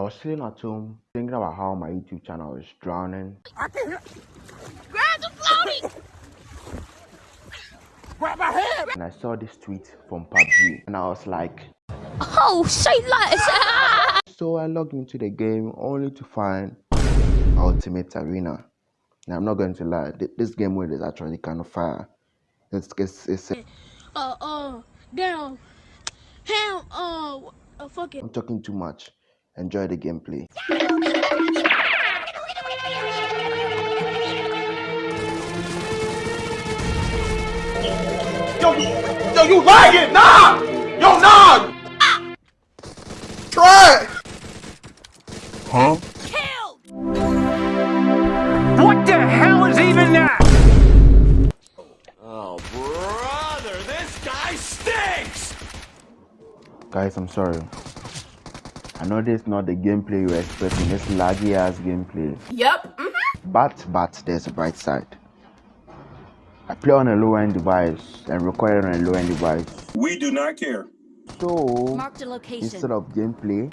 I was sitting at home thinking about how my YouTube channel is drowning. I can hear. Grab the floaty! Grab my head! And I saw this tweet from PUBG and I was like, Oh, say less! so I logged into the game only to find Ultimate Arena. Now I'm not going to lie, this game mode is actually kind of fire. It's, it's, it's, uh, uh, damn. Hell, uh, uh, fuck it. I'm talking too much. Enjoy the gameplay. Yo, yo, you lagging? Nah! Yo, nah! Try! Huh? Killed! What the hell is even that? Oh, brother, this guy stinks! Guys, I'm sorry. I know this is not the gameplay you're expecting, this laggy ass gameplay. Yep. Mm -hmm. But, but, there's a bright side. I play on a low end device and record on a low end device. We do not care. So, location. instead of gameplay,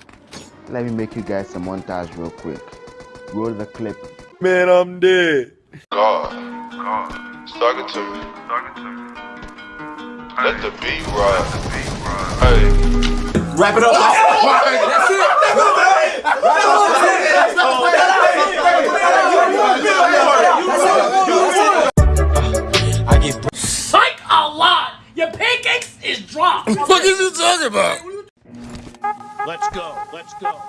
let me make you guys a montage real quick. Roll the clip. Man, I'm dead. God, God, talking to me. Talking to me. Let the beat ride. Let the beat ride. Hey. Wrap it up. What the fuck is you talking about? Let's go. Let's go.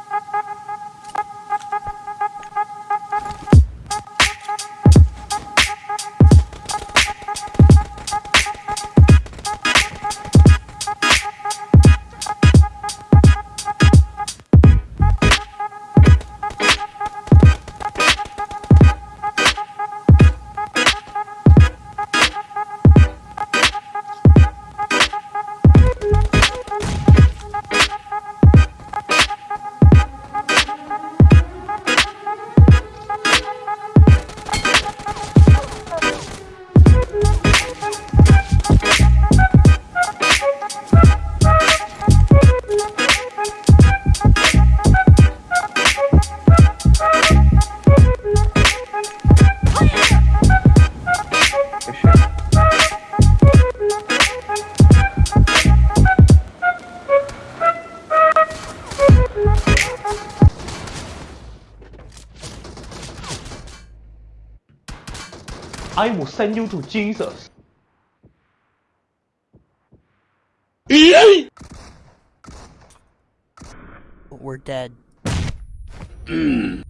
I will send you to Jesus. We're dead.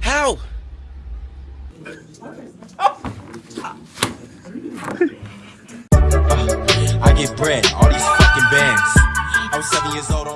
How? I get bread, all these fucking bands. I was seven years old on